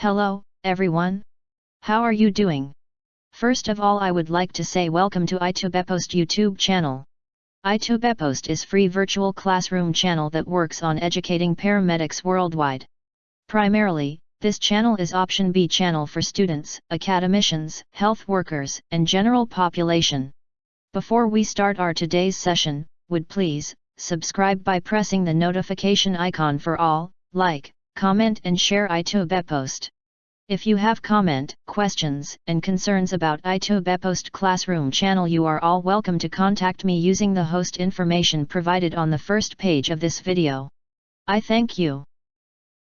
Hello, everyone. How are you doing? First of all I would like to say welcome to iTubepost YouTube channel. iTubepost is free virtual classroom channel that works on educating paramedics worldwide. Primarily, this channel is option B channel for students, academicians, health workers, and general population. Before we start our today's session, would please, subscribe by pressing the notification icon for all, like, comment and share iTubepost. If you have comment, questions, and concerns about iTubepost Classroom channel you are all welcome to contact me using the host information provided on the first page of this video. I thank you.